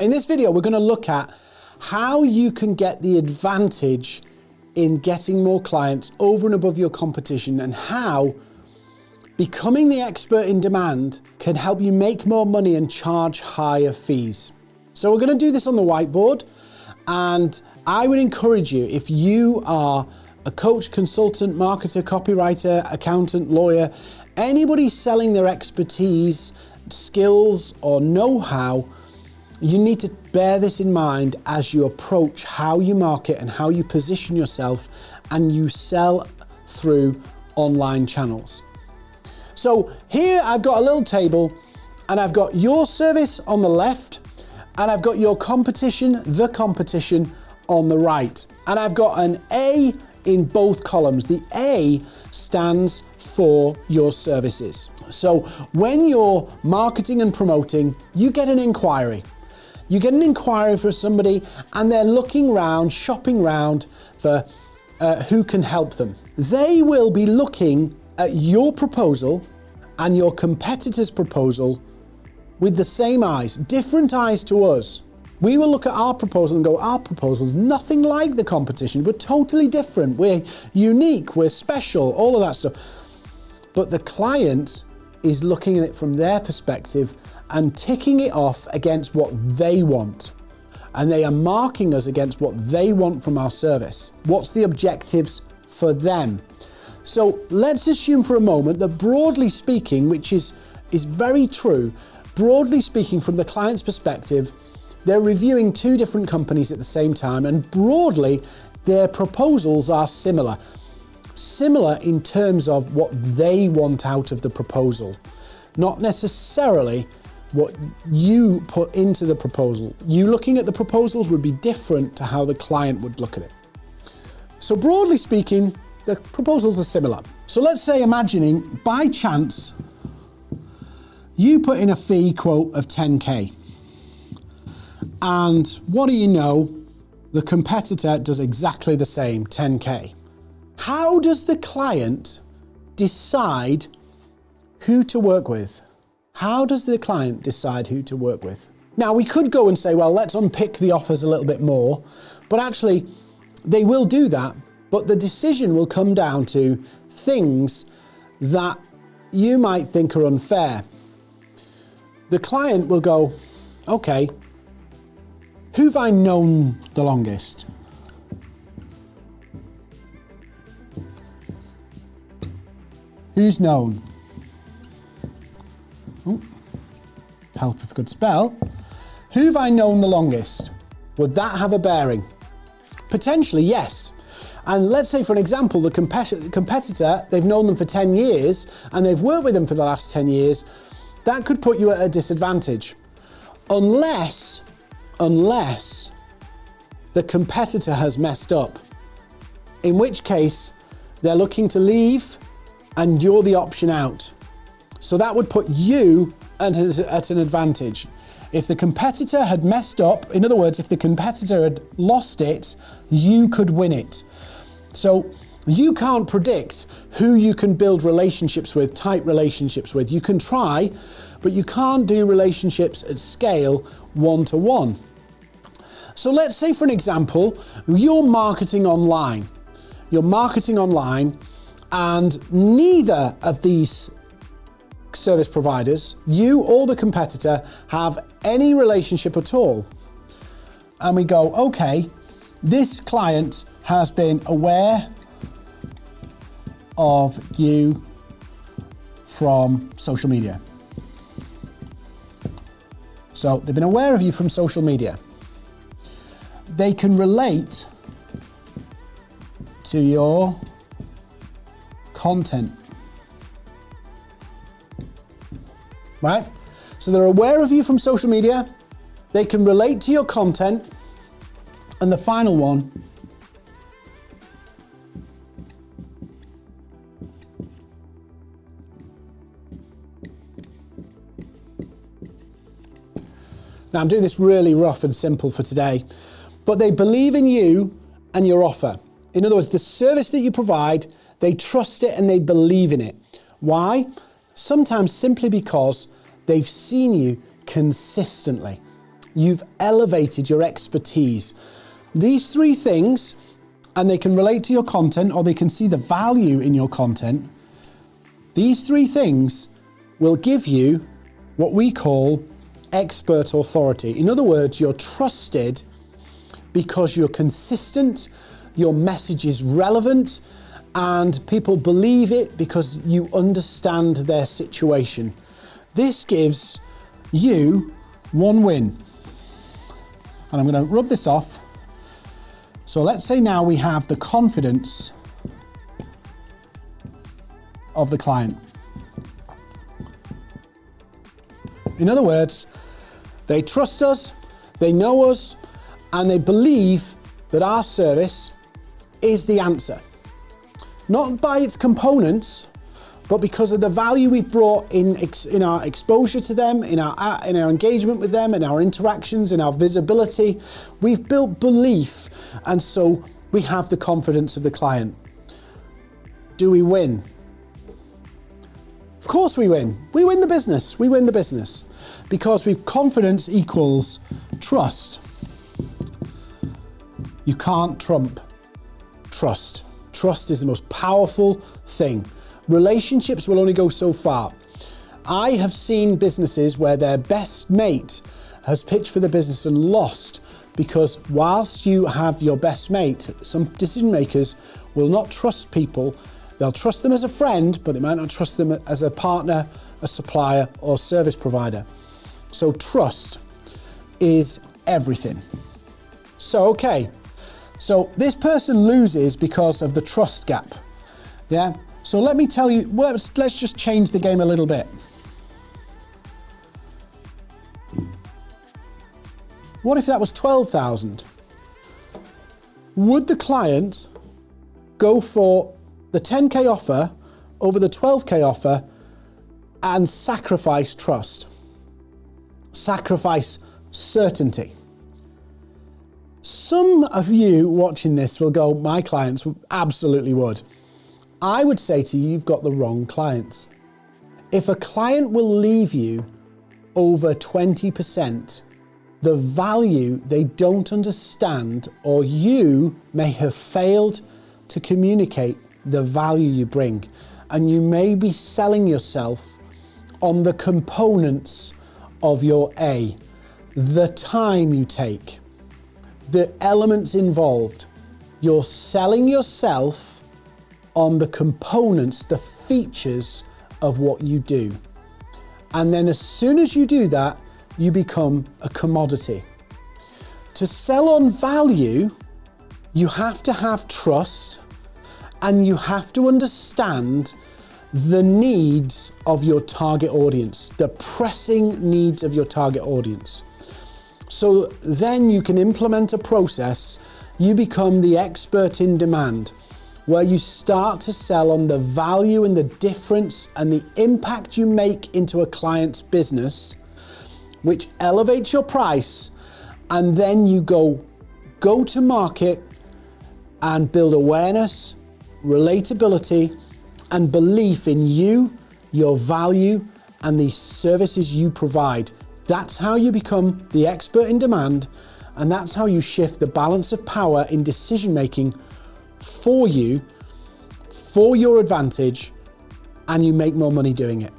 In this video, we're going to look at how you can get the advantage in getting more clients over and above your competition and how becoming the expert in demand can help you make more money and charge higher fees. So we're going to do this on the whiteboard and I would encourage you if you are a coach, consultant, marketer, copywriter, accountant, lawyer, anybody selling their expertise, skills or know-how you need to bear this in mind as you approach how you market and how you position yourself and you sell through online channels. So here I've got a little table and I've got your service on the left and I've got your competition, the competition on the right. And I've got an A in both columns. The A stands for your services. So when you're marketing and promoting, you get an inquiry. You get an inquiry for somebody and they're looking around, shopping around for uh, who can help them. They will be looking at your proposal and your competitor's proposal with the same eyes, different eyes to us. We will look at our proposal and go, our proposal's nothing like the competition. We're totally different. We're unique. We're special, all of that stuff. But the client is looking at it from their perspective and ticking it off against what they want. And they are marking us against what they want from our service. What's the objectives for them? So let's assume for a moment that broadly speaking, which is, is very true, broadly speaking from the client's perspective, they're reviewing two different companies at the same time and broadly their proposals are similar. Similar in terms of what they want out of the proposal, not necessarily what you put into the proposal. You looking at the proposals would be different to how the client would look at it. So broadly speaking, the proposals are similar. So let's say imagining by chance, you put in a fee quote of 10K. And what do you know? The competitor does exactly the same, 10K. How does the client decide who to work with? How does the client decide who to work with? Now, we could go and say, well, let's unpick the offers a little bit more, but actually, they will do that, but the decision will come down to things that you might think are unfair. The client will go, okay, who've I known the longest? Who's known? Ooh, help with good spell. Who have I known the longest? Would that have a bearing? Potentially, yes. And let's say, for an example, the competitor, they've known them for 10 years and they've worked with them for the last 10 years, that could put you at a disadvantage. Unless, unless the competitor has messed up. In which case, they're looking to leave and you're the option out. So that would put you at, at an advantage. If the competitor had messed up, in other words, if the competitor had lost it, you could win it. So you can't predict who you can build relationships with, tight relationships with. You can try, but you can't do relationships at scale one to one. So let's say for an example, you're marketing online. You're marketing online and neither of these service providers, you or the competitor have any relationship at all. And we go, okay, this client has been aware of you from social media. So they've been aware of you from social media. They can relate to your content right? So they're aware of you from social media, they can relate to your content, and the final one, Now I'm doing this really rough and simple for today, but they believe in you and your offer. In other words, the service that you provide, they trust it and they believe in it. Why? Sometimes simply because they've seen you consistently. you've elevated your expertise. These three things, and they can relate to your content or they can see the value in your content. These three things will give you what we call expert authority. In other words, you're trusted because you're consistent, your message is relevant, and people believe it because you understand their situation. This gives you one win. And I'm going to rub this off. So let's say now we have the confidence of the client. In other words, they trust us, they know us, and they believe that our service is the answer. Not by its components, but because of the value we've brought in, in our exposure to them, in our, uh, in our engagement with them, in our interactions, in our visibility, we've built belief, and so we have the confidence of the client. Do we win? Of course we win. We win the business. We win the business because we confidence equals trust. You can't trump trust. Trust is the most powerful thing. Relationships will only go so far. I have seen businesses where their best mate has pitched for the business and lost because whilst you have your best mate, some decision makers will not trust people They'll trust them as a friend, but they might not trust them as a partner, a supplier, or service provider. So trust is everything. So, okay. So this person loses because of the trust gap. Yeah. So let me tell you, let's, let's just change the game a little bit. What if that was 12,000? Would the client go for the 10K offer over the 12K offer and sacrifice trust, sacrifice certainty. Some of you watching this will go, my clients absolutely would. I would say to you, you've got the wrong clients. If a client will leave you over 20%, the value they don't understand or you may have failed to communicate the value you bring. And you may be selling yourself on the components of your A, the time you take, the elements involved. You're selling yourself on the components, the features of what you do. And then as soon as you do that, you become a commodity. To sell on value, you have to have trust, and you have to understand the needs of your target audience, the pressing needs of your target audience. So then you can implement a process, you become the expert in demand, where you start to sell on the value and the difference and the impact you make into a client's business, which elevates your price, and then you go go to market and build awareness, relatability, and belief in you, your value, and the services you provide. That's how you become the expert in demand, and that's how you shift the balance of power in decision making for you, for your advantage, and you make more money doing it.